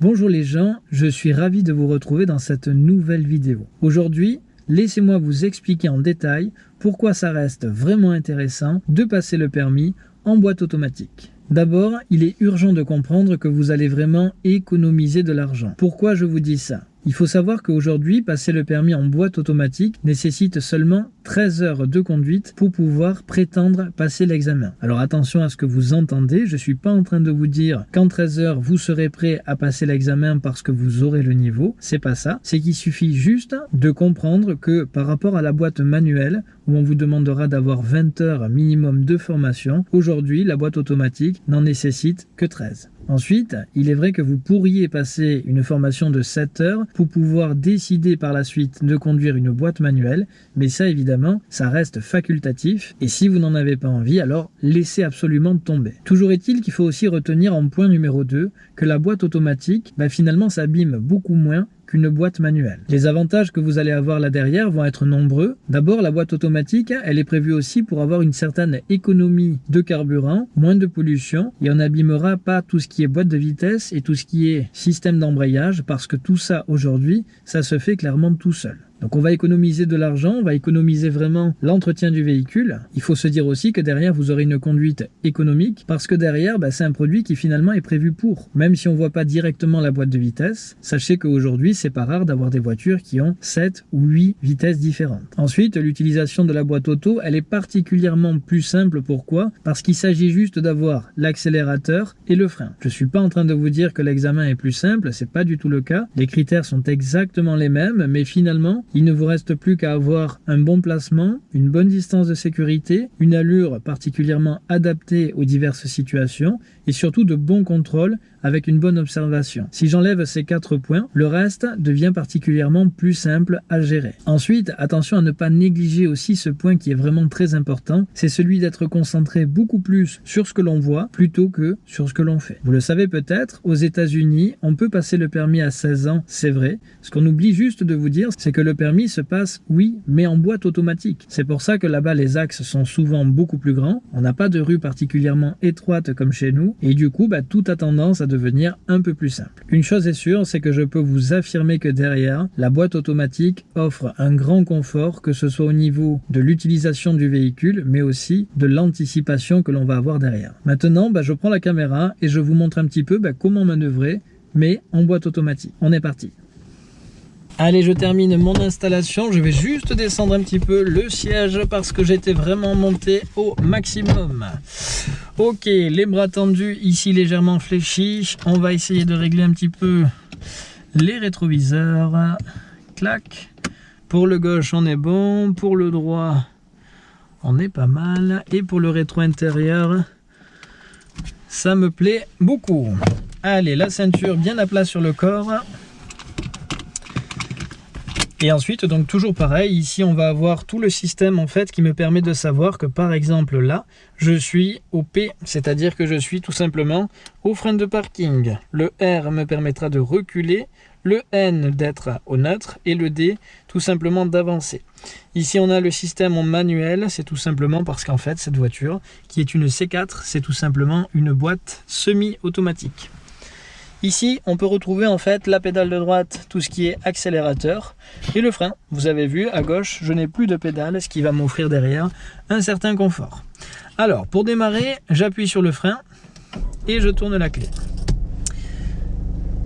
Bonjour les gens, je suis ravi de vous retrouver dans cette nouvelle vidéo. Aujourd'hui, laissez-moi vous expliquer en détail pourquoi ça reste vraiment intéressant de passer le permis en boîte automatique. D'abord, il est urgent de comprendre que vous allez vraiment économiser de l'argent. Pourquoi je vous dis ça? Il faut savoir qu'aujourd'hui, passer le permis en boîte automatique nécessite seulement 13 heures de conduite pour pouvoir prétendre passer l'examen. Alors attention à ce que vous entendez, je ne suis pas en train de vous dire qu'en 13 heures, vous serez prêt à passer l'examen parce que vous aurez le niveau. C'est pas ça. C'est qu'il suffit juste de comprendre que par rapport à la boîte manuelle, où on vous demandera d'avoir 20 heures minimum de formation, aujourd'hui, la boîte automatique n'en nécessite que 13. Ensuite, il est vrai que vous pourriez passer une formation de 7 heures pour pouvoir décider par la suite de conduire une boîte manuelle, mais ça évidemment, ça reste facultatif, et si vous n'en avez pas envie, alors laissez absolument tomber. Toujours est-il qu'il faut aussi retenir en point numéro 2 que la boîte automatique, bah, finalement s'abîme beaucoup moins qu'une boîte manuelle. Les avantages que vous allez avoir là derrière vont être nombreux. D'abord, la boîte automatique, elle est prévue aussi pour avoir une certaine économie de carburant, moins de pollution, et on n'abîmera pas tout ce qui est boîte de vitesse et tout ce qui est système d'embrayage, parce que tout ça aujourd'hui, ça se fait clairement tout seul. Donc on va économiser de l'argent, on va économiser vraiment l'entretien du véhicule. Il faut se dire aussi que derrière vous aurez une conduite économique parce que derrière bah, c'est un produit qui finalement est prévu pour. Même si on voit pas directement la boîte de vitesse, sachez qu'aujourd'hui c'est pas rare d'avoir des voitures qui ont 7 ou 8 vitesses différentes. Ensuite l'utilisation de la boîte auto elle est particulièrement plus simple. Pourquoi? Parce qu'il s'agit juste d'avoir l'accélérateur et le frein. Je suis pas en train de vous dire que l'examen est plus simple, c'est pas du tout le cas. Les critères sont exactement les mêmes mais finalement il ne vous reste plus qu'à avoir un bon placement, une bonne distance de sécurité, une allure particulièrement adaptée aux diverses situations et surtout de bons contrôles avec une bonne observation. Si j'enlève ces quatre points, le reste devient particulièrement plus simple à gérer. Ensuite, attention à ne pas négliger aussi ce point qui est vraiment très important, c'est celui d'être concentré beaucoup plus sur ce que l'on voit plutôt que sur ce que l'on fait. Vous le savez peut-être, aux États-Unis, on peut passer le permis à 16 ans, c'est vrai. Ce qu'on oublie juste de vous dire, c'est que le permis se passe, oui, mais en boîte automatique. C'est pour ça que là-bas, les axes sont souvent beaucoup plus grands. On n'a pas de rue particulièrement étroite comme chez nous, et du coup, bah, tout a tendance à devenir un peu plus simple. Une chose est sûre, c'est que je peux vous affirmer que derrière, la boîte automatique offre un grand confort, que ce soit au niveau de l'utilisation du véhicule, mais aussi de l'anticipation que l'on va avoir derrière. Maintenant, bah, je prends la caméra et je vous montre un petit peu bah, comment manœuvrer, mais en boîte automatique. On est parti. Allez, je termine mon installation. Je vais juste descendre un petit peu le siège parce que j'étais vraiment monté au maximum. Ok, les bras tendus, ici légèrement fléchis. On va essayer de régler un petit peu les rétroviseurs. Clac. Pour le gauche, on est bon. Pour le droit, on est pas mal. Et pour le rétro intérieur, ça me plaît beaucoup. Allez, la ceinture bien à plat sur le corps. Et ensuite, donc toujours pareil, ici on va avoir tout le système en fait qui me permet de savoir que par exemple là, je suis au P, c'est-à-dire que je suis tout simplement au frein de parking. Le R me permettra de reculer, le N d'être au neutre et le D tout simplement d'avancer. Ici on a le système en manuel, c'est tout simplement parce qu'en fait cette voiture qui est une C4, c'est tout simplement une boîte semi-automatique. Ici, on peut retrouver en fait la pédale de droite, tout ce qui est accélérateur, et le frein. Vous avez vu, à gauche, je n'ai plus de pédale, ce qui va m'offrir derrière un certain confort. Alors, pour démarrer, j'appuie sur le frein et je tourne la clé.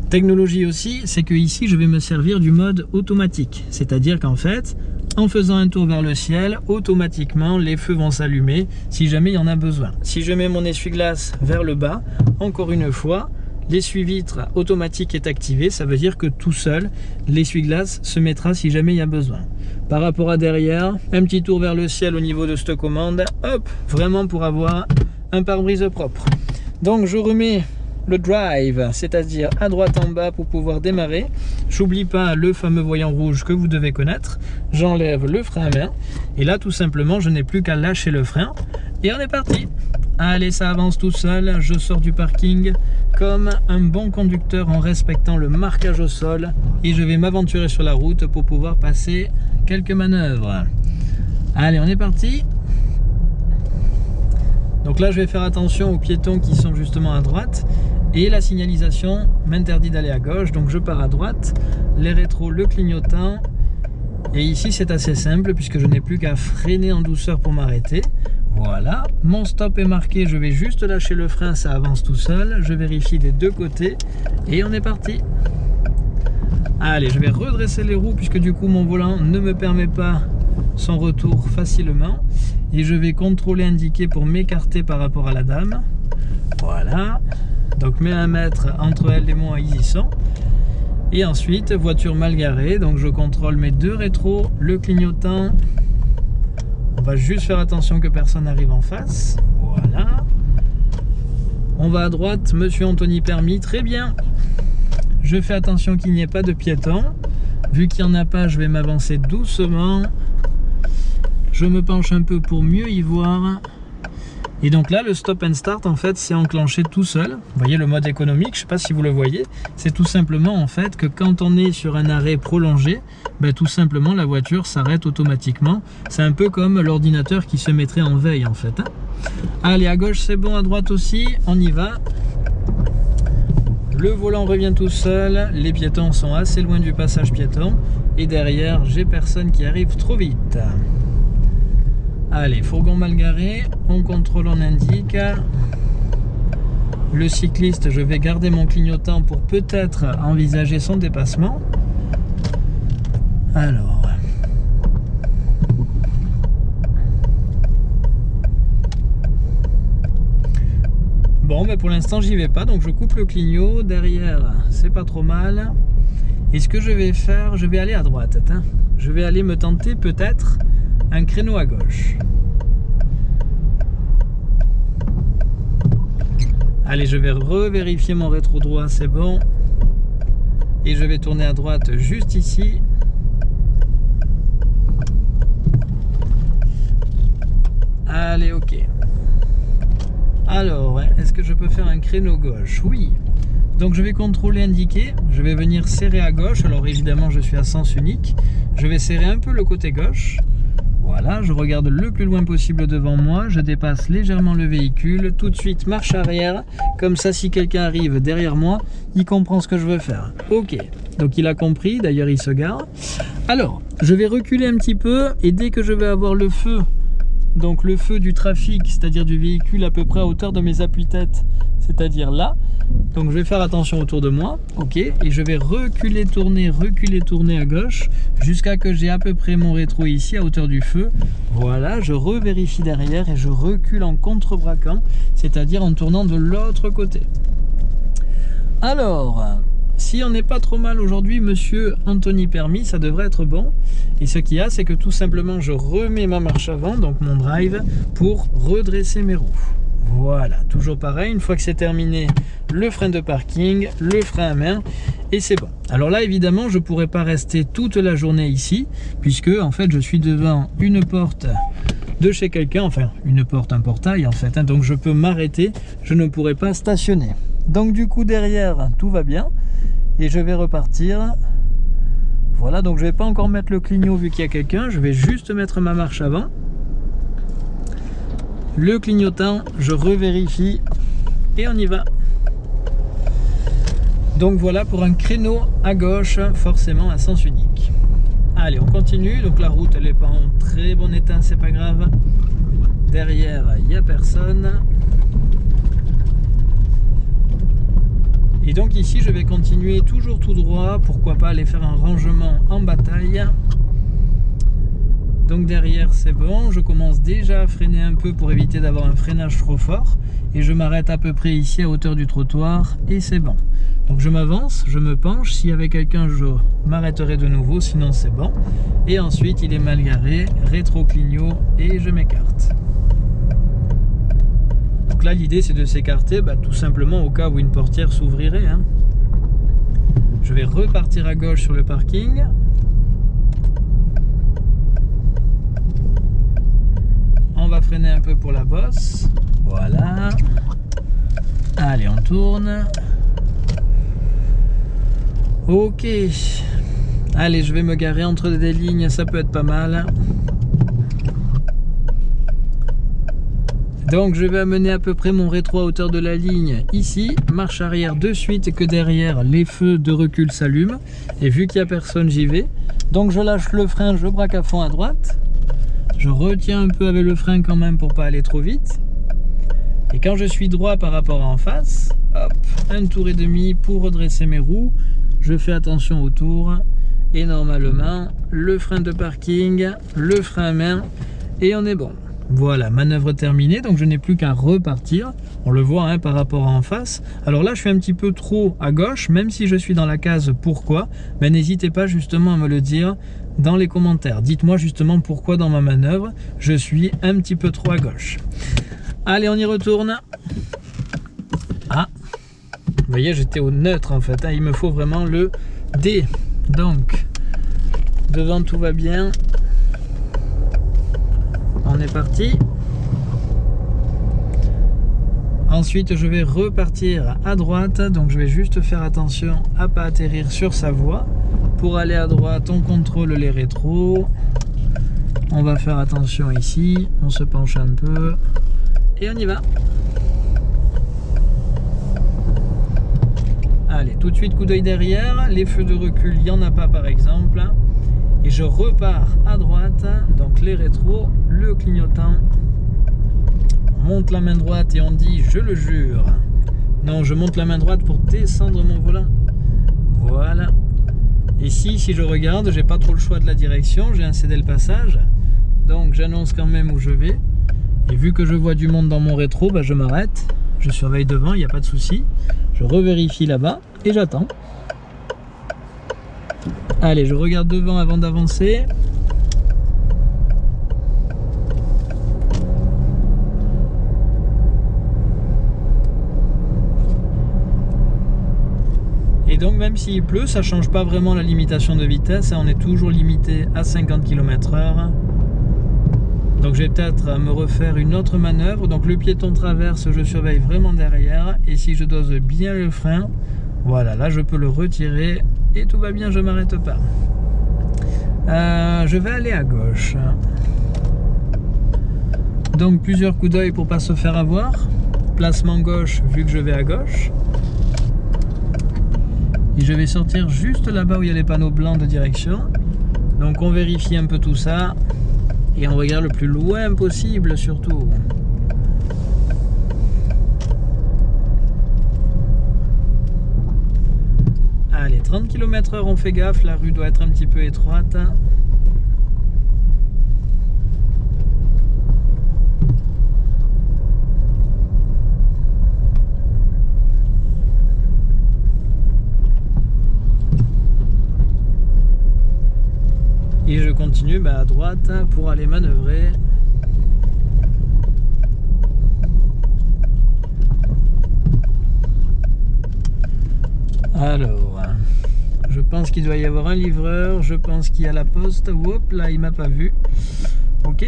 Technologie aussi, c'est que ici, je vais me servir du mode automatique. C'est-à-dire qu'en fait, en faisant un tour vers le ciel, automatiquement, les feux vont s'allumer si jamais il y en a besoin. Si je mets mon essuie-glace vers le bas, encore une fois, l'essuie-vitre automatique est activé, ça veut dire que tout seul, l'essuie-glace se mettra si jamais il y a besoin. Par rapport à derrière, un petit tour vers le ciel au niveau de cette commande, hop, vraiment pour avoir un pare-brise propre. Donc je remets le drive, c'est-à-dire à droite en bas pour pouvoir démarrer. J'oublie pas le fameux voyant rouge que vous devez connaître. J'enlève le frein à et là tout simplement je n'ai plus qu'à lâcher le frein et on est parti. Allez, ça avance tout seul. Je sors du parking comme un bon conducteur en respectant le marquage au sol. Et je vais m'aventurer sur la route pour pouvoir passer quelques manœuvres. Allez, on est parti. Donc là, je vais faire attention aux piétons qui sont justement à droite. Et la signalisation m'interdit d'aller à gauche, donc je pars à droite. Les rétros, le clignotant. Et ici, c'est assez simple puisque je n'ai plus qu'à freiner en douceur pour m'arrêter. Voilà, mon stop est marqué, je vais juste lâcher le frein, ça avance tout seul. Je vérifie des deux côtés et on est parti. Allez, je vais redresser les roues puisque du coup mon volant ne me permet pas son retour facilement. Et je vais contrôler indiquer pour m'écarter par rapport à la dame. Voilà. Donc mets un mètre entre elle et moi, y sont. Et ensuite, voiture mal garée. Donc je contrôle mes deux rétros, le clignotant. On va juste faire attention que personne n'arrive en face. Voilà. On va à droite, monsieur Anthony Permis, très bien. Je fais attention qu'il n'y ait pas de piétons. Vu qu'il n'y en a pas, je vais m'avancer doucement. Je me penche un peu pour mieux y voir. Et donc là, le stop and start, en fait, c'est enclenché tout seul. Vous voyez le mode économique, je ne sais pas si vous le voyez. C'est tout simplement, en fait, que quand on est sur un arrêt prolongé, ben, tout simplement, la voiture s'arrête automatiquement. C'est un peu comme l'ordinateur qui se mettrait en veille, en fait. Hein. Allez, à gauche, c'est bon, à droite aussi. On y va. Le volant revient tout seul. Les piétons sont assez loin du passage piéton. Et derrière, j'ai personne qui arrive trop vite. Allez, fourgon mal garé, on contrôle, on indique. Le cycliste, je vais garder mon clignotant pour peut-être envisager son dépassement. Alors. Bon, mais pour l'instant, j'y vais pas, donc je coupe le clignot. Derrière, c'est pas trop mal. Et ce que je vais faire, je vais aller à droite. Je vais aller me tenter peut-être un créneau à gauche. Allez, je vais revérifier mon rétro droit, c'est bon. Et je vais tourner à droite juste ici. Allez, ok. Alors, est-ce que je peux faire un créneau gauche? Oui. Donc je vais contrôler indiquer, je vais venir serrer à gauche, alors évidemment je suis à sens unique, je vais serrer un peu le côté gauche, voilà, je regarde le plus loin possible devant moi, je dépasse légèrement le véhicule, tout de suite marche arrière, comme ça si quelqu'un arrive derrière moi, il comprend ce que je veux faire. Ok, donc il a compris, d'ailleurs il se gare. Alors, je vais reculer un petit peu et dès que je vais avoir le feu, donc le feu du trafic, c'est-à-dire du véhicule à peu près à hauteur de mes appuis-têtes, c'est-à-dire là, donc je vais faire attention autour de moi, ok, et je vais reculer, tourner, reculer, tourner à gauche, jusqu'à que j'ai à peu près mon rétro ici à hauteur du feu. Voilà, je revérifie derrière et je recule en contrebraquant, c'est-à-dire en tournant de l'autre côté. Alors, si on n'est pas trop mal aujourd'hui, monsieur Anthony Permis, ça devrait être bon. Et ce qu'il y a, c'est que tout simplement, je remets ma marche avant, donc mon drive, pour redresser mes roues. Voilà, toujours pareil, une fois que c'est terminé, le frein de parking, le frein à main, et c'est bon. Alors là, évidemment, je ne pourrais pas rester toute la journée ici, puisque en fait, je suis devant une porte de chez quelqu'un, enfin, une porte, un portail en fait, hein. donc je peux m'arrêter, je ne pourrais pas stationner. Donc du coup, derrière, tout va bien, et je vais repartir. Voilà, donc je vais pas encore mettre le clignot vu qu'il y a quelqu'un, je vais juste mettre ma marche avant le clignotant, je revérifie et on y va. Donc voilà pour un créneau à gauche, forcément à sens unique. Allez, on continue. Donc la route, elle n'est pas en très bon état, c'est pas grave. Derrière, il n'y a personne. Et donc ici, je vais continuer toujours tout droit. Pourquoi pas aller faire un rangement en bataille. Donc derrière c'est bon, je commence déjà à freiner un peu pour éviter d'avoir un freinage trop fort et je m'arrête à peu près ici à hauteur du trottoir et c'est bon. Donc je m'avance, je me penche, s'il y avait quelqu'un je m'arrêterai de nouveau, sinon c'est bon. Et ensuite il est mal garé, rétro-clignot et je m'écarte. Donc là l'idée c'est de s'écarter bah, tout simplement au cas où une portière s'ouvrirait. Hein. Je vais repartir à gauche sur le parking, va un peu pour la bosse. Voilà. Allez, on tourne. Ok. Allez, je vais me garer entre des lignes, ça peut être pas mal. Donc je vais amener à peu près mon rétro à hauteur de la ligne ici, marche arrière de suite que derrière les feux de recul s'allument. Et vu qu'il n'y a personne, j'y vais. Donc je lâche le frein, je braque à fond à droite. Je retiens un peu avec le frein quand même pour pas aller trop vite. Et quand je suis droit par rapport à en face, hop, un tour et demi pour redresser mes roues. Je fais attention autour et normalement le frein de parking, le frein à main et on est bon. Voilà, manœuvre terminée, donc je n'ai plus qu'à repartir. On le voit hein, par rapport à en face. Alors là, je suis un petit peu trop à gauche, même si je suis dans la case pourquoi? Mais ben, n'hésitez pas justement à me le dire dans les commentaires. Dites-moi justement pourquoi dans ma manœuvre, je suis un petit peu trop à gauche. Allez, on y retourne. Ah, vous voyez, j'étais au neutre en fait. Hein. Il me faut vraiment le D. Donc, devant tout va bien. On est parti. Ensuite, je vais repartir à droite. Donc, je vais juste faire attention à pas atterrir sur sa voie. Pour aller à droite, on contrôle les rétros. On va faire attention ici. On se penche un peu. Et on y va. Allez, tout de suite coup d'œil derrière. Les feux de recul, il n'y en a pas par exemple. Et je repars à droite. Donc les rétros, le clignotant. On monte la main droite et on dit je le jure. Non, je monte la main droite pour descendre mon volant. Voilà. Ici, si je regarde, j'ai pas trop le choix de la direction. J'ai un cédé le passage. Donc j'annonce quand même où je vais. Et vu que je vois du monde dans mon rétro, bah, je m'arrête. Je surveille devant, il n'y a pas de souci. Je revérifie là-bas et j'attends. Allez, je regarde devant avant d'avancer. Donc même s'il pleut, ça change pas vraiment la limitation de vitesse. Hein. On est toujours limité à 50 km h donc je vais peut-être me refaire une autre manœuvre. Donc le piéton traverse, je surveille vraiment derrière. Et si je dose bien le frein, voilà, là je peux le retirer et tout va bien, je m'arrête pas. Euh, je vais aller à gauche. Donc plusieurs coups d'œil pour pas se faire avoir. Placement gauche vu que je vais à gauche. Et je vais sortir juste là-bas où il y a les panneaux blancs de direction. Donc on vérifie un peu tout ça. Et on regarde le plus loin possible surtout. Allez, 30 km h on fait gaffe, la rue doit être un petit peu étroite. et continue bah, à droite pour aller manœuvrer. Alors je pense qu'il doit y avoir un livreur je pense qu'il y a la poste. Hop là il m'a pas vu. Ok.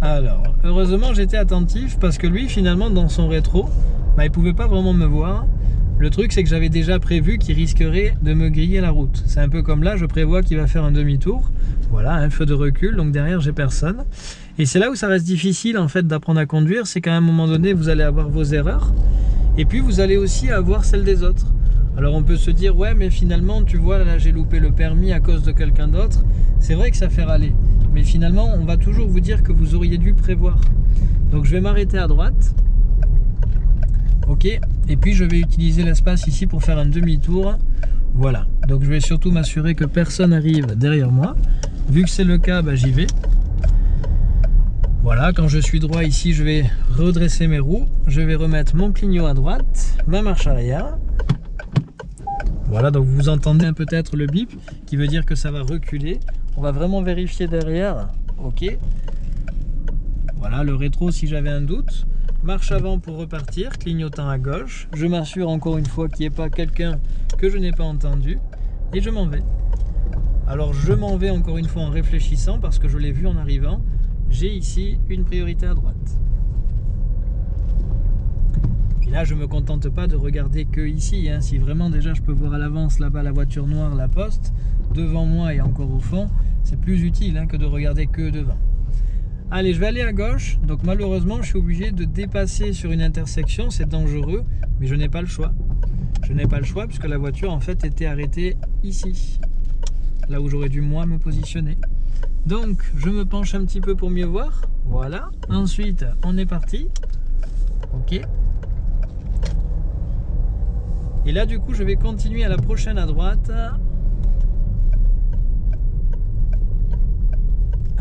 Alors heureusement j'étais attentif parce que lui finalement dans son rétro bah, il pouvait pas vraiment me voir le truc, c'est que j'avais déjà prévu qu'il risquerait de me griller la route. C'est un peu comme là, je prévois qu'il va faire un demi-tour. Voilà, un feu de recul, donc derrière, j'ai personne. Et c'est là où ça reste difficile, en fait, d'apprendre à conduire. C'est qu'à un moment donné, vous allez avoir vos erreurs. Et puis, vous allez aussi avoir celles des autres. Alors, on peut se dire, ouais, mais finalement, tu vois, là, j'ai loupé le permis à cause de quelqu'un d'autre. C'est vrai que ça fait râler. Mais finalement, on va toujours vous dire que vous auriez dû prévoir. Donc, je vais m'arrêter à droite. Et puis je vais utiliser l'espace ici pour faire un demi-tour. Voilà, donc je vais surtout m'assurer que personne arrive derrière moi. Vu que c'est le cas, bah, j'y vais. Voilà, quand je suis droit ici, je vais redresser mes roues. Je vais remettre mon clignot à droite, ma marche arrière. Voilà, donc vous entendez peut-être le bip qui veut dire que ça va reculer. On va vraiment vérifier derrière. Ok. Voilà, le rétro si j'avais un doute. Marche avant pour repartir, clignotant à gauche. Je m'assure encore une fois qu'il n'y ait pas quelqu'un que je n'ai pas entendu. Et je m'en vais. Alors je m'en vais encore une fois en réfléchissant parce que je l'ai vu en arrivant. J'ai ici une priorité à droite. Et là je ne me contente pas de regarder que ici. Hein. Si vraiment déjà je peux voir à l'avance là-bas la voiture noire, la poste, devant moi et encore au fond, c'est plus utile hein, que de regarder que devant. Allez, je vais aller à gauche. Donc malheureusement, je suis obligé de dépasser sur une intersection. C'est dangereux, mais je n'ai pas le choix. Je n'ai pas le choix puisque la voiture en fait était arrêtée ici. Là où j'aurais dû moi me positionner. Donc, je me penche un petit peu pour mieux voir. Voilà. Ensuite, on est parti. Ok. Et là, du coup, je vais continuer à la prochaine à droite.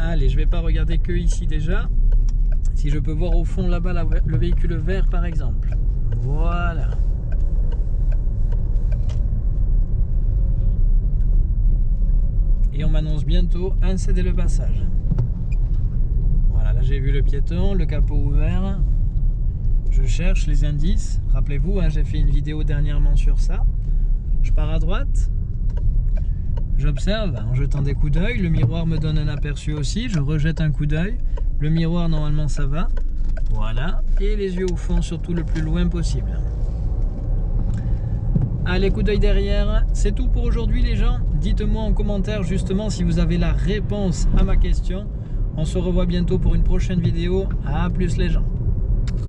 Allez, je vais pas regarder que ici déjà. Si je peux voir au fond là-bas le véhicule vert par exemple. Voilà. Et on m'annonce bientôt un céder le passage. Voilà, là j'ai vu le piéton, le capot ouvert. Je cherche les indices. Rappelez-vous, hein, j'ai fait une vidéo dernièrement sur ça. Je pars à droite, J'observe en jetant des coups d'œil, le miroir me donne un aperçu aussi, je rejette un coup d'œil, le miroir normalement ça va, voilà, et les yeux au fond surtout le plus loin possible. Allez, coup d'œil derrière, c'est tout pour aujourd'hui les gens, dites-moi en commentaire justement si vous avez la réponse à ma question, on se revoit bientôt pour une prochaine vidéo, à plus les gens